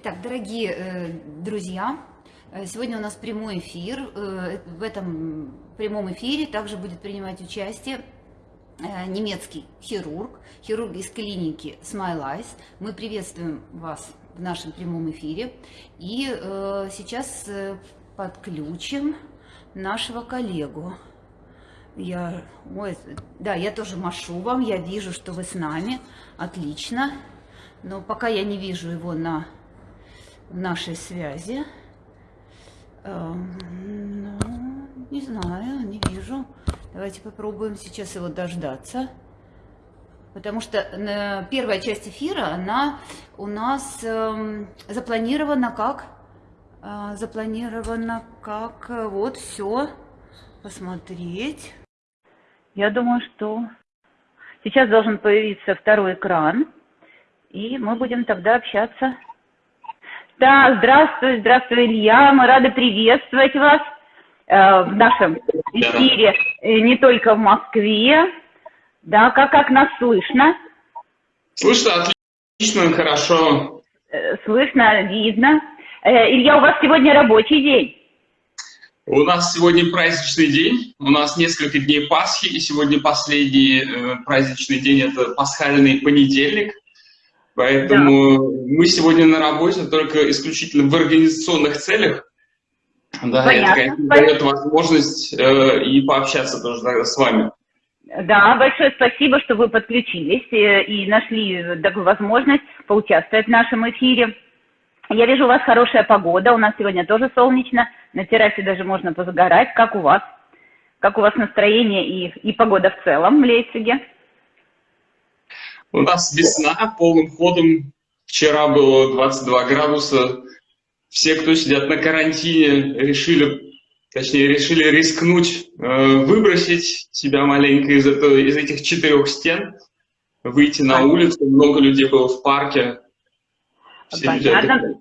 Итак, дорогие э, друзья, э, сегодня у нас прямой эфир. Э, в этом прямом эфире также будет принимать участие э, немецкий хирург, хирург из клиники Smile Eyes. Мы приветствуем вас в нашем прямом эфире. И э, сейчас э, подключим нашего коллегу. Я, ой, да, я тоже машу вам, я вижу, что вы с нами, отлично. Но пока я не вижу его на нашей связи. Эм, ну, не знаю, не вижу. Давайте попробуем сейчас его дождаться. Потому что э, первая часть эфира, она у нас э, запланирована как? Э, запланирована как э, вот все посмотреть. Я думаю, что сейчас должен появиться второй экран, и мы будем тогда общаться. Да, здравствуй, здравствуй, Илья. Мы рады приветствовать вас э, в нашем эфире э, не только в Москве. Да, как, как нас слышно? Слышно отлично, хорошо. Э, слышно, видно. Э, Илья, у вас сегодня рабочий день. У нас сегодня праздничный день, у нас несколько дней Пасхи, и сегодня последний э, праздничный день – это пасхальный понедельник. Поэтому да. мы сегодня на работе только исключительно в организационных целях. Да, Понятно. это, конечно, дает возможность э, и пообщаться тоже тогда с вами. Да, большое спасибо, что вы подключились э, и нашли такую возможность поучаствовать в нашем эфире. Я вижу, у вас хорошая погода, у нас сегодня тоже солнечно, на террасе даже можно позагорать. Как у вас? Как у вас настроение и, и погода в целом в Лейпциге? У нас весна полным ходом. Вчера было 22 градуса. Все, кто сидят на карантине, решили, точнее, решили рискнуть, э, выбросить себя маленько из, этого, из этих четырех стен, выйти на улицу. Много людей было в парке. Все Понятно.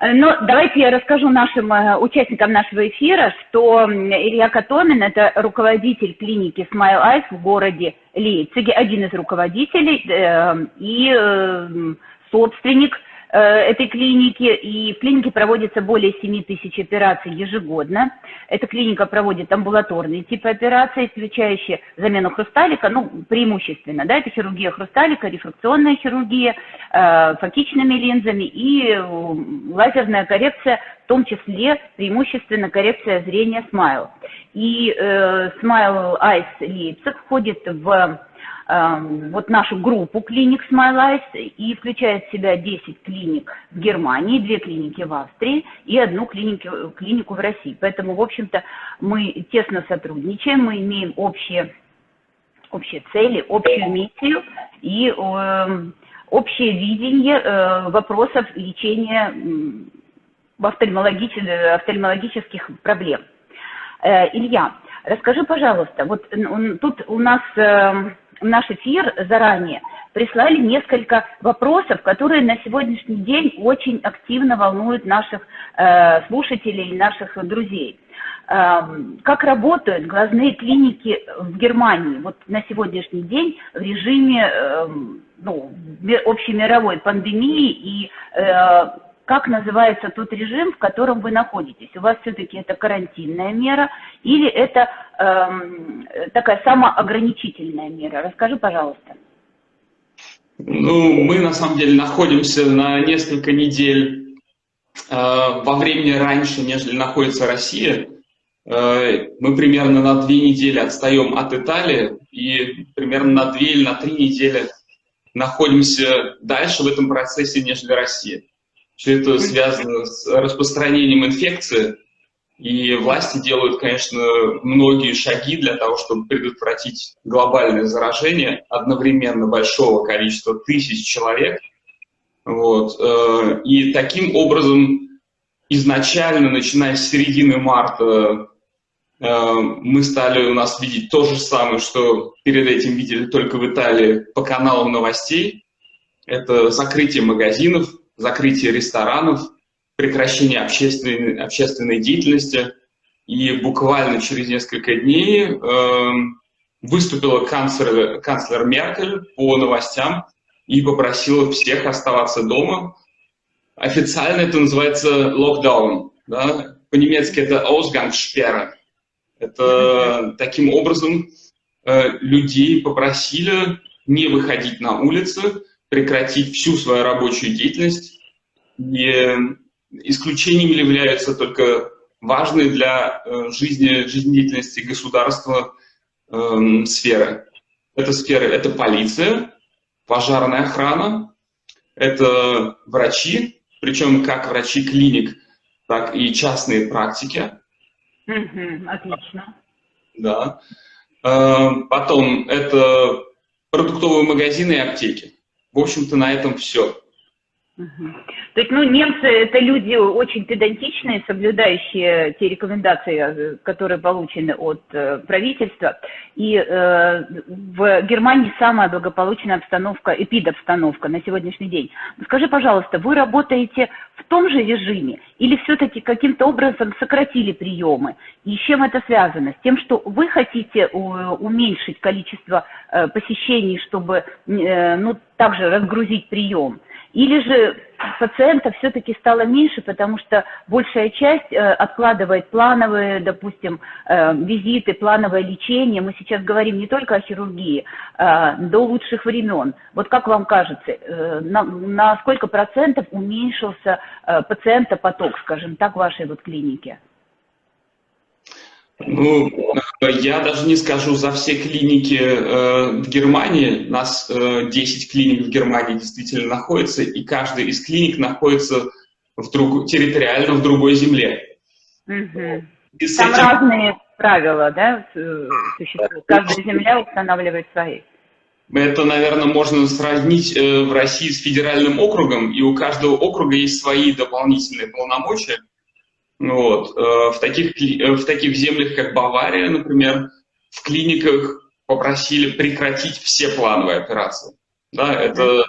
Э, ну, давайте я расскажу нашим э, участникам нашего эфира, что Илья Катомин – это руководитель клиники Smile Eyes в городе Лейпциге, один из руководителей э, и э, собственник этой клиники, и в клинике проводится более 7 тысяч операций ежегодно. Эта клиника проводит амбулаторные типы операций, включающие замену хрусталика, ну, преимущественно, да, это хирургия хрусталика, рефракционная хирургия, э, линзами и э, лазерная коррекция, в том числе преимущественно коррекция зрения Smile. И э, Smile Eyes Leipzig входит в вот нашу группу клиник Smile Eyes и включает в себя 10 клиник в Германии, 2 клиники в Австрии и одну клинику, клинику в России. Поэтому, в общем-то, мы тесно сотрудничаем, мы имеем общие, общие цели, общую миссию и э, общее видение э, вопросов лечения э, офтальмологических, офтальмологических проблем. Э, Илья, расскажи, пожалуйста, вот тут у нас... Э, в наш эфир заранее прислали несколько вопросов, которые на сегодняшний день очень активно волнуют наших э, слушателей, наших друзей. Э, как работают глазные клиники в Германии вот на сегодняшний день в режиме э, ну, общемировой пандемии и э, как называется тот режим, в котором вы находитесь. У вас все-таки это карантинная мера или это эм, такая самоограничительная мера? Расскажи, пожалуйста. Ну, мы на самом деле находимся на несколько недель э, во времени раньше, нежели находится Россия. Э, мы примерно на две недели отстаем от Италии и примерно на две или на три недели находимся дальше в этом процессе, нежели Россия. Все это связано с распространением инфекции, и власти делают, конечно, многие шаги для того, чтобы предотвратить глобальное заражение одновременно большого количества тысяч человек. Вот. Э, и таким образом изначально, начиная с середины марта, э, мы стали у нас видеть то же самое, что перед этим видели только в Италии по каналам новостей. Это закрытие магазинов, закрытие ресторанов, прекращение общественной, общественной деятельности. И буквально через несколько дней э, выступила канцлер, канцлер Меркель по новостям и попросила всех оставаться дома. официально это называется локдаун. Да? По-немецки это Ausgangssperre. Это таким образом э, людей попросили не выходить на улицы, прекратить всю свою рабочую деятельность. И исключением являются только важные для э, жизни, жизнедеятельности государства э, сферы. Это сферы, это полиция, пожарная охрана, это врачи, причем как врачи клиник, так и частные практики. Угу, отлично. Да. Э, потом это продуктовые магазины и аптеки. В общем-то, на этом все. То есть, ну, немцы – это люди очень педантичные, соблюдающие те рекомендации, э, которые получены от э, правительства. И э, в Германии самая благополучная обстановка, эпидобстановка на сегодняшний день. Скажи, пожалуйста, вы работаете в том же режиме или все-таки каким-то образом сократили приемы? И с чем это связано? С тем, что вы хотите уменьшить количество э, посещений, чтобы, э, ну, также разгрузить прием? Или же пациентов все-таки стало меньше, потому что большая часть э, откладывает плановые, допустим, э, визиты, плановое лечение. Мы сейчас говорим не только о хирургии, э, до лучших времен. Вот как вам кажется, на, на сколько процентов уменьшился пациентопоток, скажем так, в вашей вот клинике? Ну, я даже не скажу за все клиники э, в Германии. У нас э, 10 клиник в Германии действительно находится, и каждая из клиник находится в друг, территориально в другой земле. Угу. Там этим... разные правила, да, существуют. Каждая земля устанавливает свои. Это, наверное, можно сравнить э, в России с федеральным округом, и у каждого округа есть свои дополнительные полномочия. Вот. Э, в, таких, э, в таких землях, как Бавария, например, в клиниках попросили прекратить все плановые операции. Да, это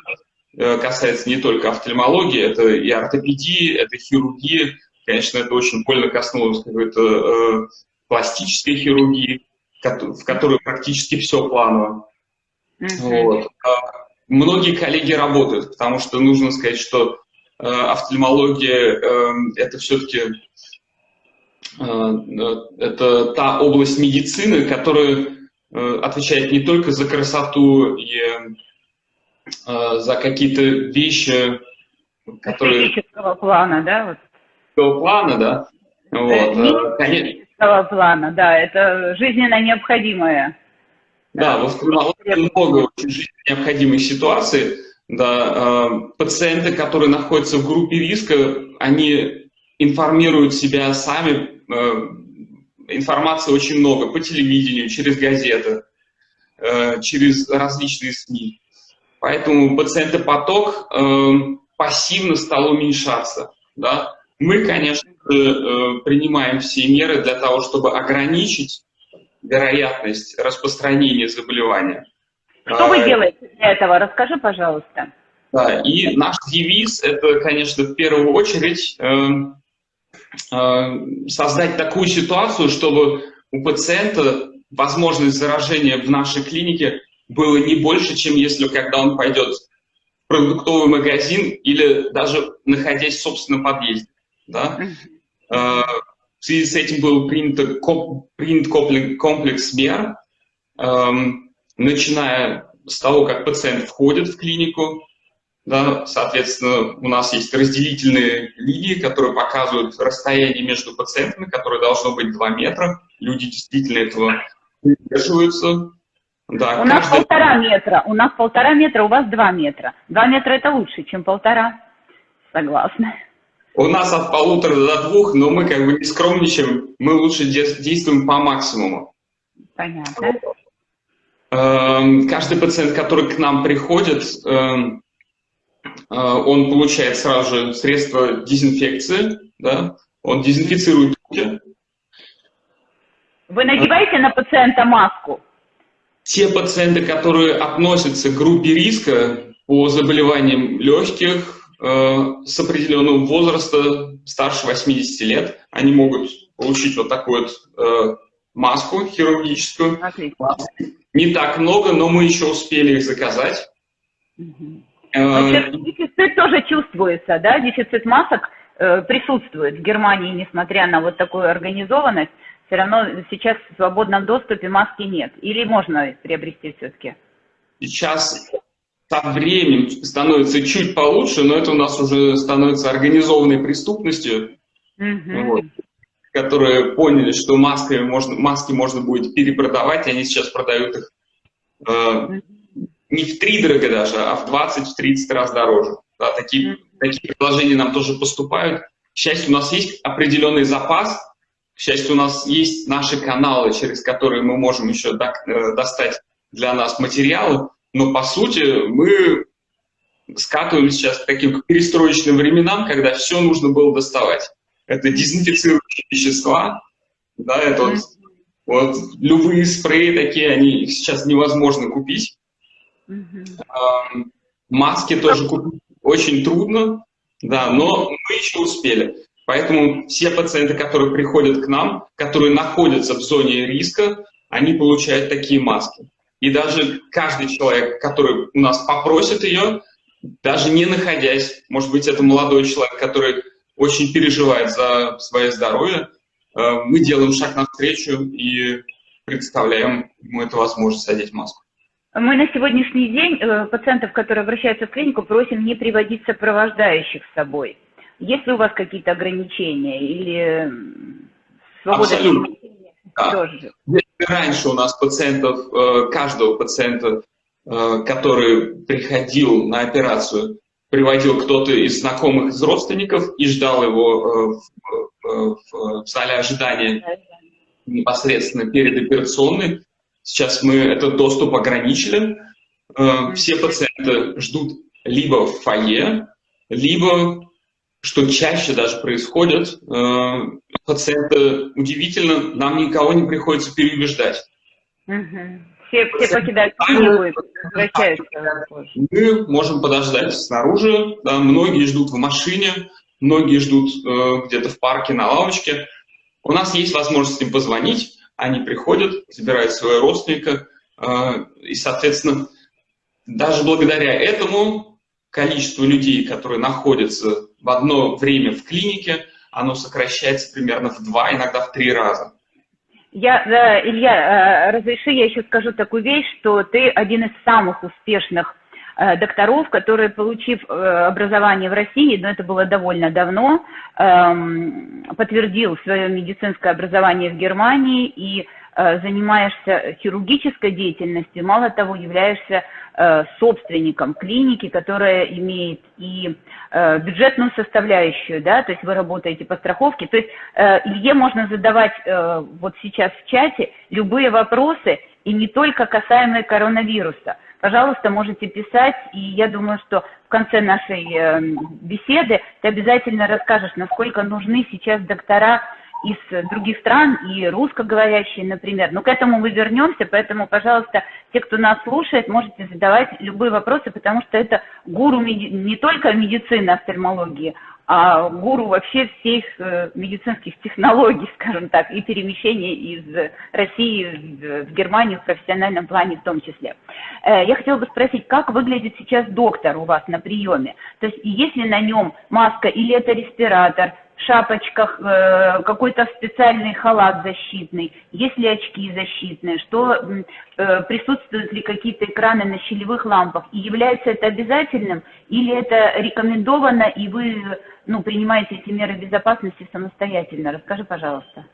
э, касается не только офтальмологии, это и ортопедии, это хирургия. Конечно, это очень больно коснулось какой-то э, пластической хирургии, в которой практически все планово. Mm -hmm. вот. А многие коллеги работают, потому что нужно сказать, что офтальмология э, это все-таки Э, э, это та область медицины, которая э, отвечает не только за красоту и за какие-то вещи, которые... Эстетического плана, да? Вот. плана, да. Вот. Конечно. плана, да, это жизненно необходимое. Да, во втором много очень жизненно необходимых ситуаций. Да, пациенты, которые находятся в группе риска, они информируют себя сами Э, информации очень много по телевидению, через газеты, э, через различные СМИ. Поэтому пациентопоток э, пассивно стал уменьшаться. Да? Мы, конечно, принимаем все меры для того, чтобы ограничить вероятность распространения заболевания. Что вы делаете для этого? Расскажи, пожалуйста. Да, и наш девиз – это, конечно, в первую очередь Э, создать такую ситуацию, чтобы у пациента возможность заражения в нашей клинике было не больше, чем если когда он пойдет в продуктовый магазин или даже находясь в собственном подъезде. Да? Э, в связи с этим был принят, принят комплекс мер, эм, начиная с того, как пациент входит в клинику, да, соответственно, у нас есть разделительные линии, которые показывают расстояние между пациентами, которое должно быть 2 метра. Люди действительно этого придерживаются. Да, у каждый... нас полтора метра, у нас полтора метра, у вас два метра. Два метра это лучше, чем полтора. Согласна. У нас от полутора до двух, но мы как бы не скромничаем, мы лучше действуем по максимуму. Понятно. Эм, каждый пациент, который к нам приходит, эм, а, он получает сразу же средство дезинфекции, да, он дезинфицирует руки. Вы надеваете на пациента маску? Те пациенты, которые относятся к группе риска по заболеваниям легких э, с определенного возраста, старше 80 лет, они могут получить вот такую вот э, маску хирургическую. Отлично. Не так много, но мы еще успели их заказать. Угу. Э, дефицит тоже чувствуется, да, дефицит масок э, присутствует в Германии, несмотря на вот такую организованность, все равно сейчас в свободном доступе маски нет. Или можно приобрести все-таки? Сейчас со временем становится чуть получше, но это у нас уже становится организованной преступностью, угу. вот, которые поняли, что маски можно, маски можно будет перепродавать, и они сейчас продают их э, не в три дорого даже, а в 20-30 раз дороже. Да, такие, такие предложения нам тоже поступают. К счастью, у нас есть определенный запас, к счастью, у нас есть наши каналы, через которые мы можем еще э, достать для нас материалы, но по сути мы скатываемся сейчас к таким перестроечным временам, когда все нужно было доставать. Это дезинфицирующие вещества, да, это вот, вот любые спреи такие, они сейчас невозможно купить. Маски тоже купить очень трудно, да, но мы еще успели. Поэтому все пациенты, которые приходят к нам, которые находятся в зоне риска, они получают такие маски. И даже каждый человек, который у нас попросит ее, даже не находясь, может быть, это молодой человек, который очень переживает за свое здоровье, э, мы делаем шаг навстречу и представляем ему эту возможность одеть маску. Мы на сегодняшний день э, пациентов, которые обращаются в клинику, просим не приводить сопровождающих с собой. Есть ли у вас какие-то ограничения или свобода? Абсолютно. Да. Если раньше у нас пациентов, э, каждого пациента, который приходил на операцию, приводил кто-то из знакомых, из родственников и ждал его в, в, в зале ожидания непосредственно перед операционной, Сейчас мы этот доступ ограничили. Э, все пациенты ждут либо в фойе, либо, что чаще даже происходит, э, пациенты, удивительно, нам никого не приходится переубеждать. Все, все покидают клинику возвращаются. Мы можем подождать снаружи, да, многие ждут в машине, многие ждут э, где-то в парке на лавочке. У нас есть возможность им позвонить, они приходят, забирают своего родственника, э, и, соответственно, даже благодаря этому количество людей, которые находятся в одно время в клинике, оно сокращается примерно в два, иногда в три раза. Я, да, Илья, э, разреши, я еще скажу такую вещь, что ты один из самых успешных Э, докторов, которые, получив э, образование в России, но это было довольно давно, эм, подтвердил свое медицинское образование в Германии и э, занимаешься хирургической деятельностью, мало того, являешься собственником клиники, которая имеет и бюджетную составляющую, да, то есть вы работаете по страховке. То есть Илье можно задавать вот сейчас в чате любые вопросы, и не только касаемые коронавируса пожалуйста, можете писать, и я думаю, что в конце нашей э, беседы ты обязательно расскажешь, насколько нужны сейчас доктора из других стран и русскоговорящие, например. Но к этому мы вернемся, поэтому, пожалуйста, те, кто нас слушает, можете задавать любые вопросы, потому что это гуру не только медицины, офтальмологии, а гуру вообще всех э, медицинских технологий, скажем так, и перемещения из России в Германию в профессиональном плане в том числе. Э, я хотела бы спросить, как выглядит сейчас доктор у вас на приеме? То есть есть ли на нем маска или это респиратор, шапочках, э, какой-то специальный халат защитный, есть ли очки защитные, что э, присутствуют ли какие-то экраны на щелевых лампах, и является это обязательным, или это рекомендовано, и вы ну, принимаете эти меры безопасности самостоятельно? Расскажи, пожалуйста.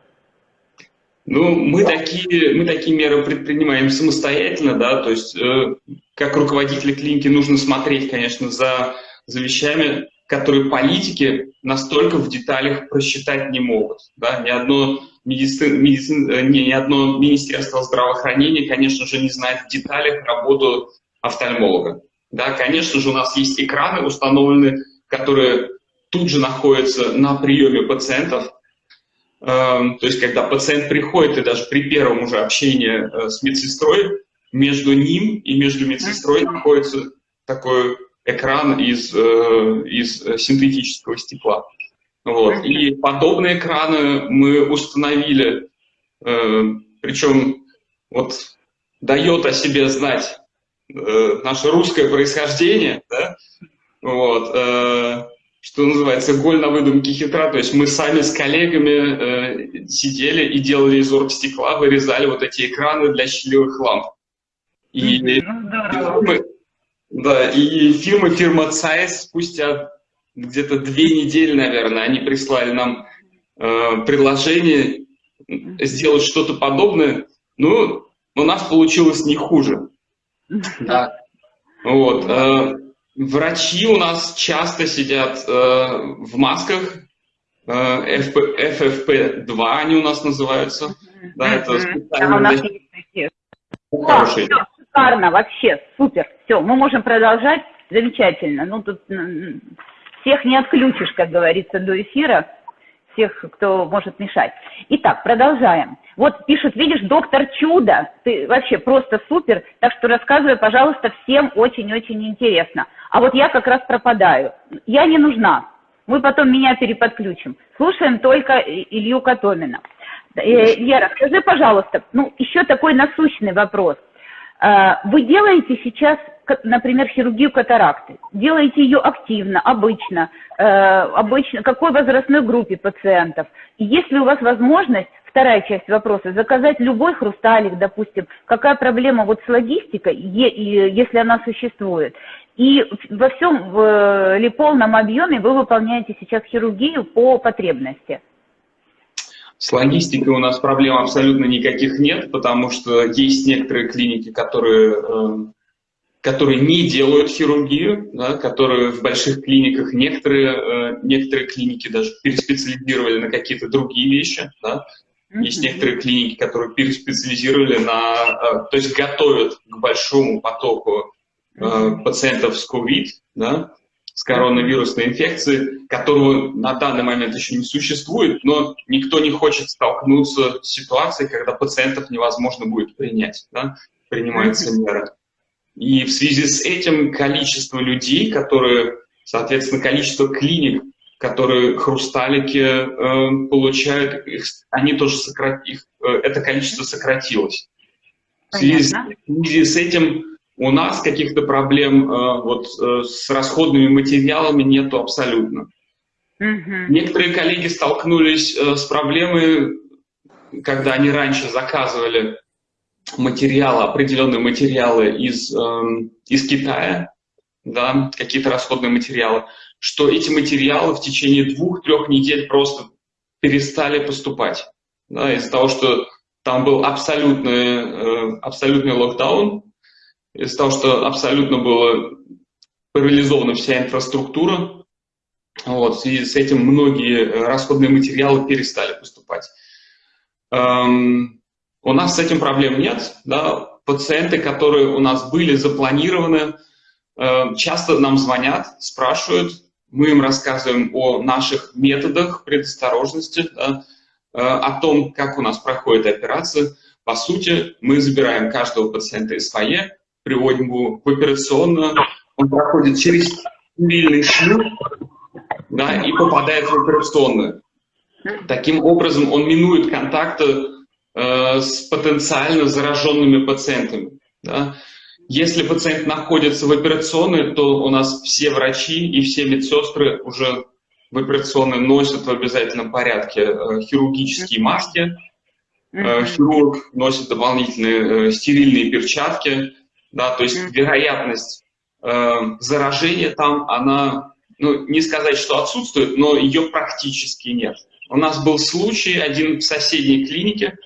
Ну, мы такие, мы такие меры предпринимаем самостоятельно, да, то есть э, как руководители клиники нужно смотреть, конечно, за, за вещами, которые политики настолько в деталях просчитать не могут. Да? Ни, одно медицин, медицин, э, ни, ни одно министерство здравоохранения, конечно же, не знает в деталях работу офтальмолога. Да? Конечно же, у нас есть экраны установлены, которые тут же находятся на приеме пациентов. Эм, то есть, когда пациент приходит, и даже при первом уже общении э, с медсестрой, между ним и между медсестрой находится такой экран из, э, из синтетического стекла. Вот. И подобные экраны мы установили, э, причем вот дает о себе знать э, наше русское происхождение, да, вот, э, что называется, голь на выдумке хитра, то есть мы сами с коллегами э, сидели и делали из оргстекла, вырезали вот эти экраны для щелевых ламп. И, -hmm. фирмы, да, и фирма, фирма ЦАЭС спустя где-то две недели, наверное, они прислали нам э, предложение сделать что-то подобное. Ну, у нас получилось не хуже. Да. Вот. Э, Врачи у нас часто сидят э, в масках, э, FFP2 они у нас называются. Да, это специально... А у нас есть да, все, шикарно, вообще, супер. Все, мы можем продолжать. Замечательно. Ну, тут всех не отключишь, как говорится, до эфира всех, кто может мешать. Итак, продолжаем. Вот пишут, видишь, доктор Чудо, ты вообще просто супер, так что рассказывай, пожалуйста, всем очень-очень интересно. А вот я как раз пропадаю. Я не нужна. Мы потом меня переподключим. Слушаем только Илью Котомина. Я э, расскажи, пожалуйста, ну, еще такой насущный вопрос. А, вы делаете сейчас например, хирургию катаракты. Делаете ее активно, обычно, э, обычно, какой возрастной группе пациентов. И если у вас возможность, вторая часть вопроса, заказать любой хрусталик, допустим, какая проблема вот с логистикой, если она существует. И во всем в, или полном объеме вы выполняете сейчас хирургию по потребности. С логистикой у нас проблем абсолютно никаких нет, потому что есть некоторые клиники, которые э, которые не делают хирургию, да, которые в больших клиниках, некоторые, э, некоторые клиники даже переспециализировали на какие-то другие вещи. Да. Есть некоторые клиники, которые переспециализировали на, э, то есть готовят к большому потоку э, пациентов с COVID, да, с коронавирусной инфекцией, которого на данный момент еще не существует, но никто не хочет столкнуться с ситуацией, когда пациентов невозможно будет принять, да, принимаются меры. И в связи с этим количество людей, которые, соответственно, количество клиник, которые хрусталики э, получают, их, они тоже сократ, их, э, это количество сократилось. В связи, в связи с этим у нас каких-то проблем э, вот, э, с расходными материалами нету абсолютно. Угу. Некоторые коллеги столкнулись э, с проблемой, когда они раньше заказывали материалы, определенные материалы из, э, из Китая, да, какие-то расходные материалы, что эти материалы в течение двух-трех недель просто перестали поступать. Да, из-за того, что там был абсолютный, э, абсолютный локдаун, из-за того, что абсолютно была парализована вся инфраструктура, вот, в связи с этим многие расходные материалы перестали поступать. Эм, у нас с этим проблем нет. Да? Пациенты, которые у нас были запланированы, э, часто нам звонят, спрашивают, мы им рассказываем о наших методах предосторожности, да, э, о том, как у нас проходит операция. По сути, мы забираем каждого пациента из фойе, приводим его в операционную, он проходит через стерильный шлюз да, и попадает в операционную. Таким образом, он минует контакты Э, с потенциально зараженными пациентами. Да? Если пациент находится в операционной, то у нас все врачи и все медсестры уже в операционной носят в обязательном порядке э, хирургические маски, э, хирург носит дополнительные стерильные перчатки, да, то есть вероятность заражения там, она, ну, не сказать, что отсутствует, но ее практически нет. У нас был случай один в соседней клинике,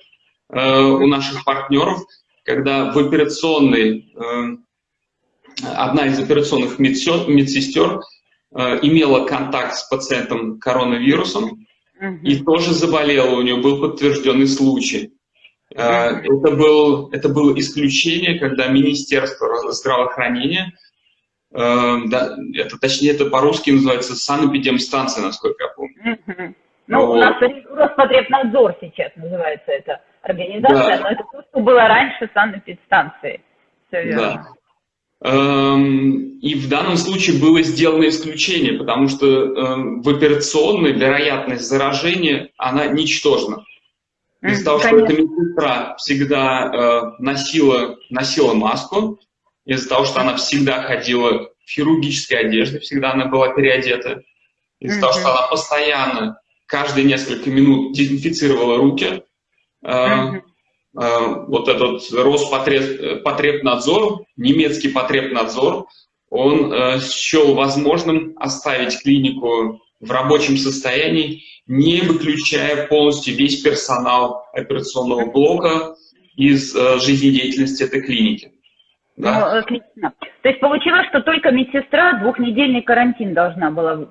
Э, у наших партнеров, когда в операционной, э, одна из операционных медсестер э, имела контакт с пациентом коронавирусом и тоже заболела, у нее был подтвержденный случай. Это, был, это было исключение, когда Министерство здравоохранения, да, это, точнее, это по-русски называется санэпидемстанция, насколько я помню. Ну, вот. у нас Роспотребнадзор сейчас называется это организация, да. но это то, что было раньше санэпидстанции. Все верно. Да. Эм, и в данном случае было сделано исключение, потому что эм, в операционной вероятность заражения, она ничтожна. Из-за того, что эта медсестра всегда э, носила, носила маску, из-за того, что она всегда ходила в хирургической одежде, всегда она была переодета, из-за mm-hmm. того, что она постоянно, каждые несколько минут дезинфицировала руки, mm-hmm. вот этот Роспотребнадзор, немецкий потребнадзор, он э, счел возможным оставить клинику в рабочем состоянии, не выключая полностью весь персонал операционного блока из э, жизнедеятельности этой клиники. Да? Ну, отлично. То есть получилось, что только медсестра двухнедельный карантин должна была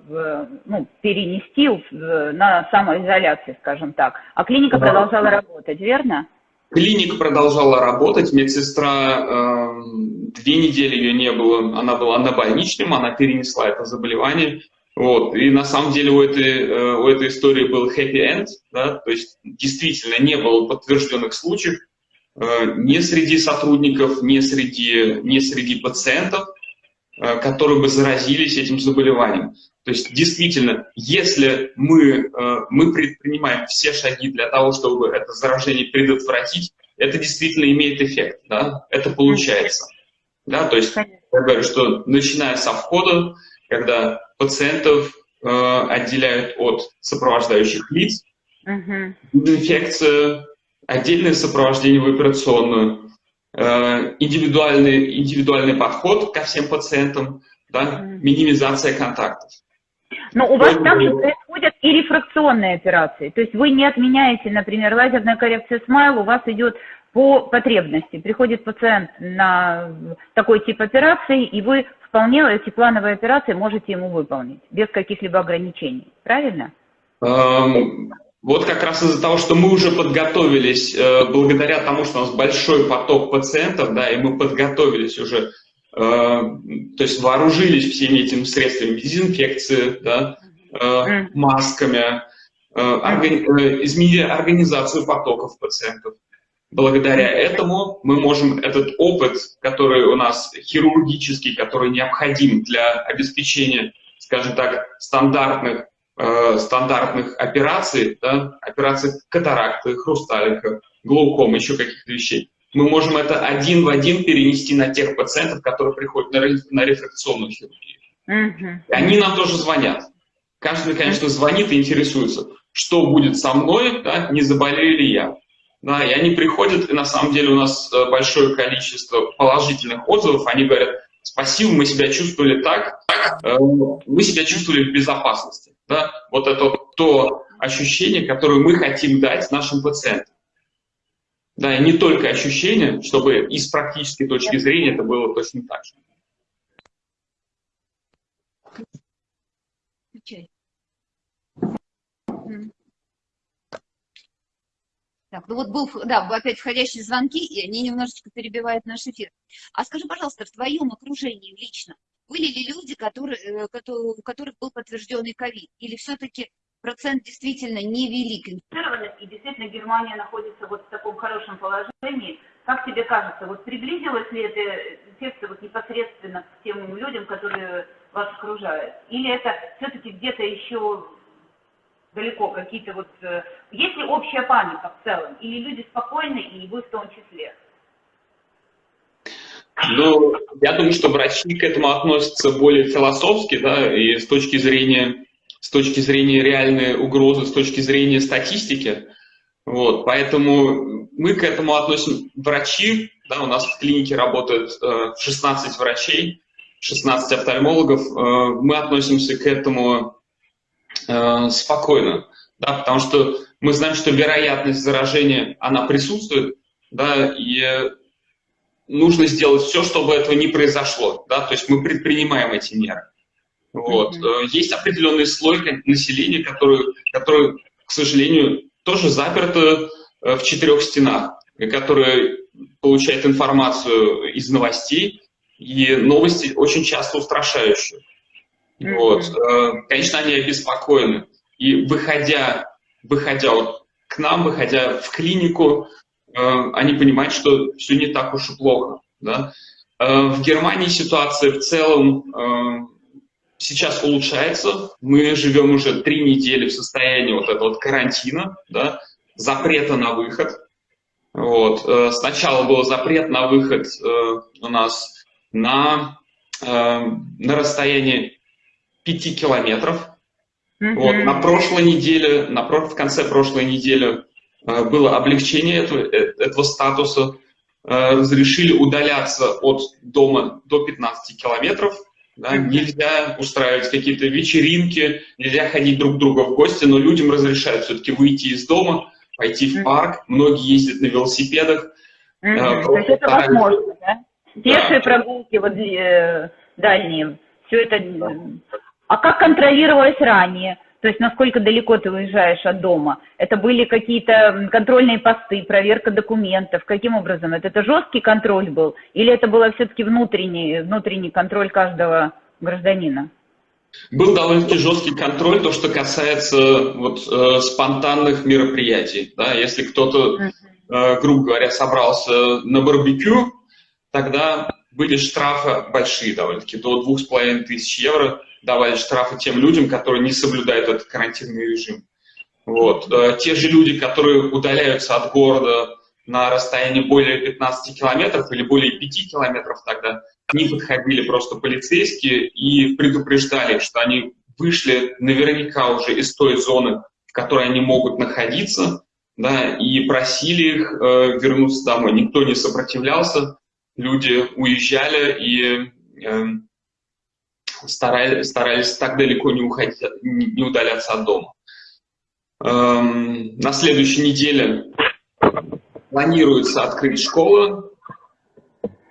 ну, перенести на самоизоляции, скажем так. А клиника да. продолжала работать, верно? Клиника продолжала работать, медсестра, э, две недели ее не было, она была на больничном, она перенесла это заболевание. Вот. И на самом деле у этой, э, у этой истории был happy end, да, то есть действительно не было подтвержденных случаев э, ни среди сотрудников, ни среди, ни среди пациентов, э, которые бы заразились этим заболеванием. То есть действительно, если мы, мы предпринимаем все шаги для того, чтобы это заражение предотвратить, это действительно имеет эффект, да? это получается. Да? То есть я говорю, что начиная со входа, когда пациентов э, отделяют от сопровождающих лиц, угу. инфекция, отдельное сопровождение в операционную, э, индивидуальный, индивидуальный подход ко всем пациентам, да, угу. минимизация контактов. Но у вас также происходят и рефракционные операции. То есть вы не отменяете, например, лазерная коррекция смайл, у вас идет по потребности. Приходит пациент на такой тип операции, и вы вполне эти плановые операции можете ему выполнить, без каких-либо ограничений. Правильно? Эм, вот как раз из-за того, что мы уже подготовились, э, благодаря тому, что у нас большой поток пациентов, да, и мы подготовились уже, э, то есть вооружились всеми этими средствами дезинфекции, да, э, масками, изменили организацию потоков пациентов. Благодаря этому мы можем этот опыт, который у нас хирургический, который необходим для обеспечения, скажем так, стандартных, э, стандартных операций, да, операций катаракты, хрусталика, глаукома, еще каких-то вещей, мы можем это один в один перенести на тех пациентов, которые приходят на, на рефракционную хирургию. И они нам тоже звонят. Каждый, конечно, звонит и интересуется, что будет со мной, да, не заболею ли я. Да, и они приходят, и на самом деле у нас э, большое количество положительных отзывов. Они говорят, спасибо, мы себя чувствовали так, э, мы себя чувствовали в безопасности. Да? Вот это то ощущение, которое мы хотим дать нашим пациентам. Да, и не только ощущение, чтобы и с практической точки зрения это было точно так же. Так, ну вот был, да, опять входящие звонки, и они немножечко перебивают наш эфир. А скажи, пожалуйста, в твоем окружении лично были ли люди, которые, э, у которых был подтвержденный ковид? Или все-таки процент действительно невелик? И действительно Германия находится вот в таком хорошем положении. Как тебе кажется, вот приблизилась ли эта инфекция вот непосредственно к тем людям, которые вас окружают? Или это все-таки где-то еще далеко какие-то вот... Э, есть ли общая паника в целом? Или люди спокойны, и вы в том числе? Ну, я думаю, что врачи к этому относятся более философски, да, и с точки зрения, с точки зрения реальной угрозы, с точки зрения статистики. Вот, поэтому мы к этому относим врачи, да, у нас в клинике работает э, 16 врачей, 16 офтальмологов, э, мы относимся к этому э, спокойно, да, потому что мы знаем, что вероятность заражения, она присутствует, да, и нужно сделать все, чтобы этого не произошло, да, то есть мы предпринимаем эти меры. Вот. Mm-hmm. Есть определенный слой населения, который, который, к сожалению, тоже заперто э, в четырех стенах, который получает информацию из новостей, и новости очень часто устрашающие. Вот. Э, конечно, они обеспокоены. И выходя, выходя вот к нам, выходя в клинику, э, они понимают, что все не так уж и плохо. Да? Э, в Германии ситуация в целом сейчас улучшается. Мы живем уже три недели в состоянии вот этого вот карантина, да, запрета на выход. Вот. Сначала был запрет на выход у нас на, на расстоянии 5 километров. Mm -hmm. Вот, на прошлой неделе, на, в конце прошлой недели было облегчение этого, этого статуса. Разрешили удаляться от дома до 15 километров. Да, нельзя устраивать какие-то вечеринки, нельзя ходить друг к другу в гости, но людям разрешают все-таки выйти из дома, пойти в парк. Многие ездят на велосипедах. Mm -hmm. То есть это возможно, да? Пешие да. прогулки вот, э, дальние, все это... А как контролировалось ранее? То есть насколько далеко ты выезжаешь от дома? Это были какие-то контрольные посты, проверка документов? Каким образом? Это, это жесткий контроль был? Или это было все-таки внутренний, внутренний контроль каждого гражданина? Был довольно-таки жесткий контроль, то, что касается вот, э, спонтанных мероприятий. Да? Если кто-то, э, грубо говоря, собрался на барбекю, тогда были штрафы большие довольно-таки, до двух с половиной тысяч евро давали штрафы тем людям, которые не соблюдают этот карантинный режим. Вот. Э, те же люди, которые удаляются от города на расстоянии более 15 километров или более 5 километров тогда, к ним подходили просто полицейские и предупреждали, что они вышли наверняка уже из той зоны, в которой они могут находиться, да, и просили их э, вернуться домой. Никто не сопротивлялся, люди уезжали и э, старались, старались так далеко не, уходить, не удаляться от дома. Эм, на следующей неделе планируется открыть школы.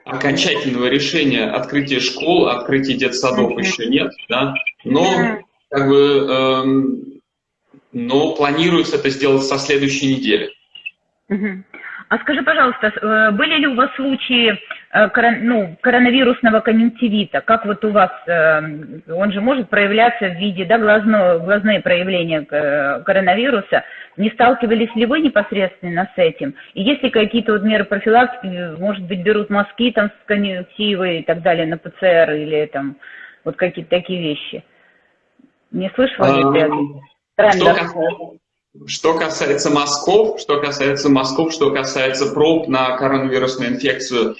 Окончательного решения открытия школ, открытия детсадов еще нет, да, но как бы, эм, но планируется это сделать со следующей недели. А скажи, пожалуйста, э, были ли у вас случаи э, ну, коронавирусного конъюнктивита? Как вот у вас, э, он же может проявляться в виде, да, глазно, глазные проявления коронавируса. Не сталкивались ли вы непосредственно с этим? И есть ли какие-то вот меры профилактики, может быть, берут мазки там с конъюнктивой и так далее на ПЦР или там вот какие-то такие вещи? Не слышала ли ты трендов? Что касается мазков, что касается мазков, что касается проб на коронавирусную инфекцию,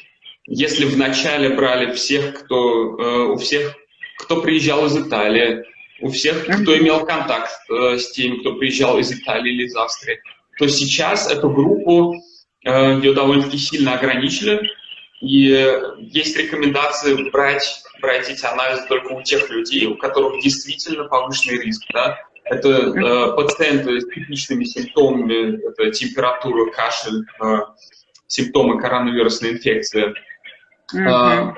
если вначале брали всех, кто, э, у всех, кто приезжал из Италии, у всех, кто имел контакт э, с теми, кто приезжал из Италии или из Австрии, то сейчас эту группу э, ее довольно-таки сильно ограничили, и есть рекомендации брать, брать эти анализы только у тех людей, у которых действительно повышенный риск. Да? Это э, пациенты с типичными симптомами, это температура, кашель, э, симптомы коронавирусной инфекции. Mm -hmm. э,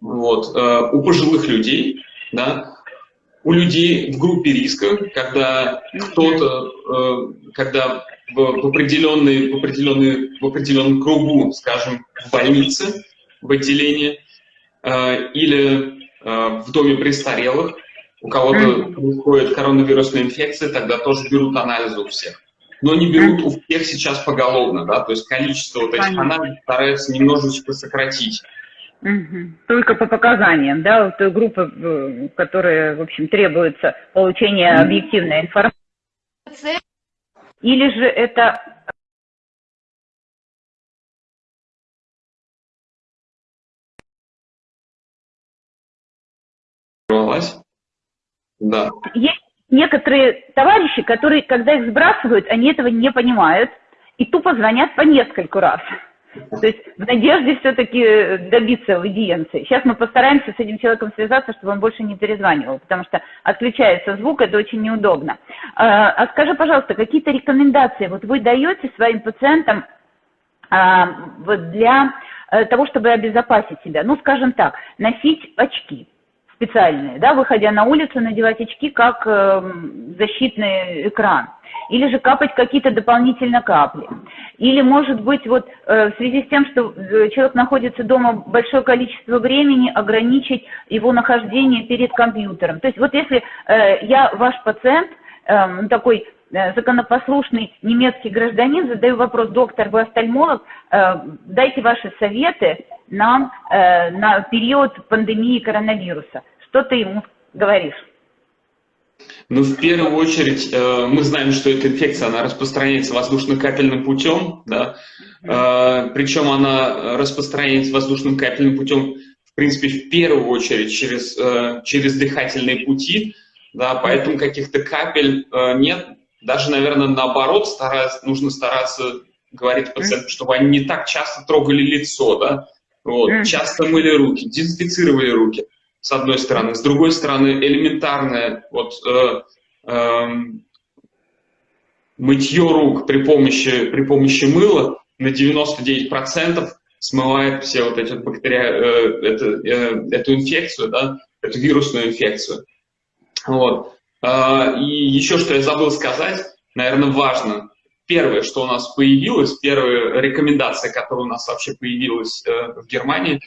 вот, э, у пожилых людей, да, у людей в группе риска, когда кто-то, э, когда в, в, определенный, в, определенный, в определенном кругу, скажем, в больнице, в отделении, э, или э, в доме престарелых, у кого-то происходит коронавирусная инфекция, тогда тоже берут анализы у всех. Но не берут у всех сейчас поголовно, да, то есть количество вот этих анализов стараются немножечко сократить. Только по показаниям, да, вот той группы, которая, в общем, требуется получение объективной информации. Или же это Да. Есть некоторые товарищи, которые, когда их сбрасывают, они этого не понимают и тупо звонят по нескольку раз. То есть в надежде все-таки добиться аудиенции. Сейчас мы постараемся с этим человеком связаться, чтобы он больше не перезванивал, потому что отключается звук, это очень неудобно. А, а скажи, пожалуйста, какие-то рекомендации вот вы даете своим пациентам а, для э, того, чтобы обезопасить себя? Ну, скажем так, носить очки специальные, да, выходя на улицу, надевать очки как э, защитный экран. Или же капать какие-то дополнительно капли. Или, может быть, вот э, в связи с тем, что э, человек находится дома большое количество времени, ограничить его нахождение перед компьютером. То есть вот если э, я ваш пациент, э, такой законопослушный немецкий гражданин, задаю вопрос, доктор, вы офтальмолог, э, дайте ваши советы нам э, на период пандемии коронавируса. Что ты ему говоришь? Ну, в первую очередь, э, мы знаем, что эта инфекция, она распространяется воздушно-капельным путем, да, э, причем она распространяется воздушным капельным путем в принципе, в первую очередь через, через дыхательные пути, да, поэтому каких-то капель нет. Даже, наверное, наоборот, стараться, нужно стараться говорить пациентам, чтобы они не так часто трогали лицо, да, вот, часто мыли руки, дезинфицировали руки, с одной стороны. С другой стороны, элементарное вот, э, э, мытье рук при помощи, при помощи мыла на 99% смывает все вот эти бактерии, э, это, э, эту инфекцию, да, эту вирусную инфекцию. Вот. Э, и еще что я забыл сказать, наверное, важно. Первое, что у нас появилось, первая рекомендация, которая у нас вообще появилась э, в Германии,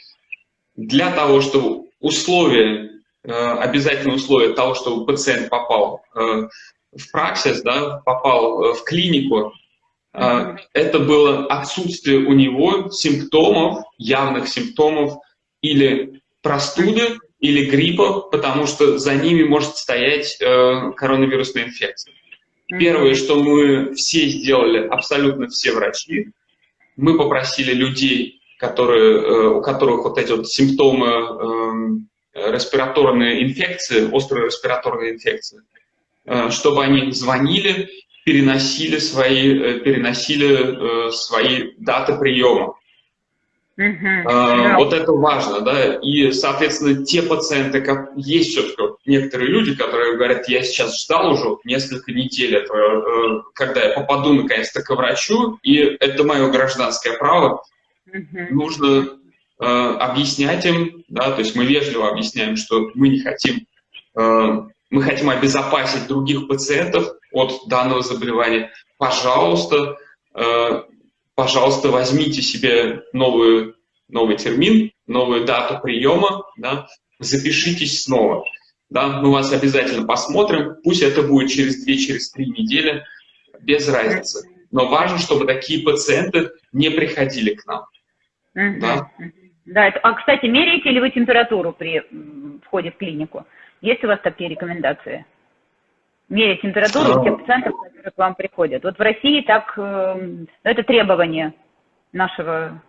для того, чтобы условия, э, обязательное условие того, чтобы пациент попал э, в праксис, да, попал в клинику, это было отсутствие у него симптомов, явных симптомов или простуды, или гриппа, потому что за ними может стоять коронавирусная инфекция. Первое, что мы все сделали, абсолютно все врачи, мы попросили людей которые, э, у которых вот эти вот симптомы эм, респираторной инфекции, острой респираторной инфекции, э, чтобы они звонили, переносили свои, э, переносили свои даты приема. Uh-huh. Вот это важно, да, и, соответственно, те пациенты, как есть все-таки некоторые люди, которые говорят, я сейчас ждал уже несколько недель этого, когда я попаду наконец-то к врачу, и это мое гражданское право, нужно э, объяснять им, да, то есть мы вежливо объясняем, что мы не хотим, э, мы хотим обезопасить других пациентов от данного заболевания. Пожалуйста, э, пожалуйста, возьмите себе новую, новый термин, новую дату приема, да, запишитесь снова. Да, мы вас обязательно посмотрим, пусть это будет через 2-3 через недели, без разницы. Но важно, чтобы такие пациенты не приходили к нам. Да. Да, это, а, кстати, меряете ли вы температуру при входе в клинику? Есть у вас такие рекомендации? Мерить температуру у тех пациентов, которые к вам приходят. Вот в России так, э, это требование нашего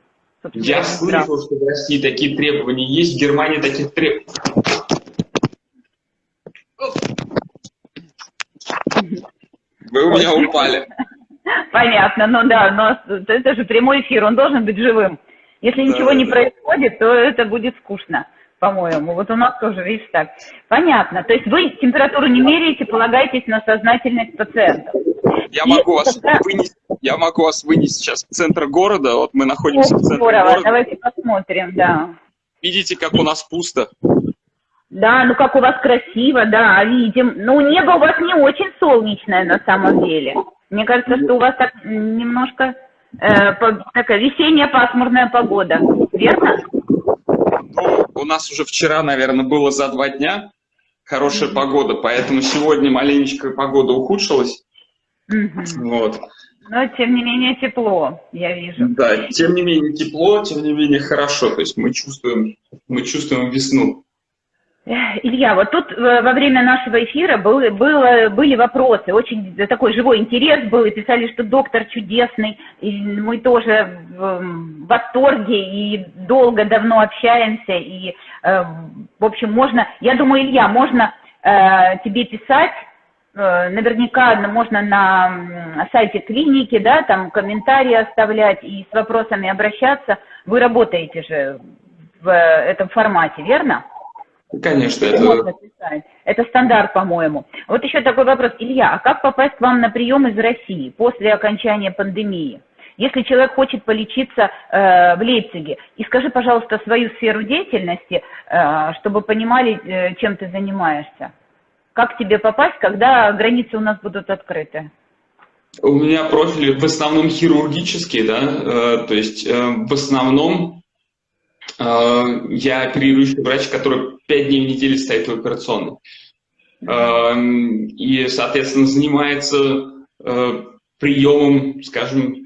Я слышал, что в России такие требования есть, в Германии таких требований. Вы у меня упали. Понятно, ну да, но это же прямой эфир, он должен быть живым. Если ничего да, не да. происходит, то это будет скучно, по-моему. Вот у нас тоже, видишь, так. Понятно. То есть вы температуру не меряете, полагаетесь на сознательность пациентов. Я могу, вас тогда... вынести, я могу вас вынести сейчас в центр города. Вот мы находимся О, в центре здорово. города. Давайте посмотрим, да. Видите, как у нас пусто? Да, ну как у вас красиво, да, видим. Ну, небо у вас не очень солнечное на самом деле. Мне кажется, что у вас так немножко э, такая весенняя пасмурная погода, верно? Ну, у нас уже вчера, наверное, было за два дня хорошая погода, поэтому сегодня маленечко погода ухудшилась. Вот. Но, тем не менее, тепло, я вижу. Да, тем не менее тепло, тем не менее хорошо. То есть мы чувствуем, мы чувствуем весну. Илья, вот тут э, во время нашего эфира был, было, были вопросы, очень такой живой интерес был, и писали, что доктор чудесный, и мы тоже в восторге, и долго, давно общаемся, и, э, в общем, можно, я думаю, Илья, можно э, тебе писать, наверняка можно на сайте клиники, да, там комментарии оставлять и с вопросами обращаться. Вы работаете же в этом формате, верно? Конечно, это... Это стандарт, по-моему. Вот еще такой вопрос. Илья, а как попасть к вам на прием из России после окончания пандемии? Если человек хочет полечиться э, в Лейпциге, и скажи, пожалуйста, свою сферу деятельности, э, чтобы понимали, э, чем ты занимаешься. Как тебе попасть, когда границы у нас будут открыты? У меня профиль в основном хирургический, да, э, то есть э, в основном я оперирующий врач, который 5 дней в неделю стоит в операционной. Э, и, соответственно, занимается э, приемом, скажем,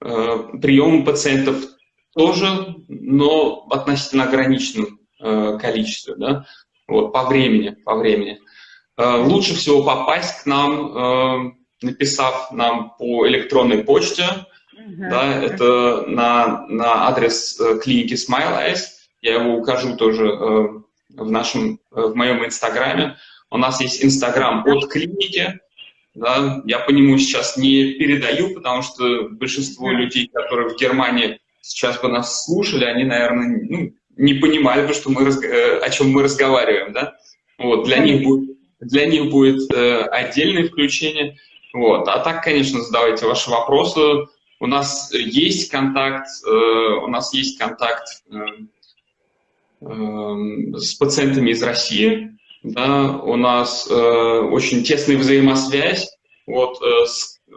приемом пациентов тоже, но относительно ограниченном количестве, да, вот, по времени, по времени. Лучше всего попасть к нам, написав нам по электронной почте, да, это на, на адрес э, клиники Smile Eyes, я его укажу тоже в, нашем, в моем инстаграме. У нас есть инстаграм от клиники, да, я по нему сейчас не передаю, потому что большинство людей, которые в Германии сейчас бы нас слушали, они, наверное, ну, не понимали бы, что мы, э, о чем мы разговариваем, да. Вот, для них будет, для них будет э, отдельное включение. Вот. А так, конечно, задавайте ваши вопросы. У нас есть контакт, э, у нас есть контакт э, э, с пациентами из России, да, у нас э, очень тесная взаимосвязь. Вот, э,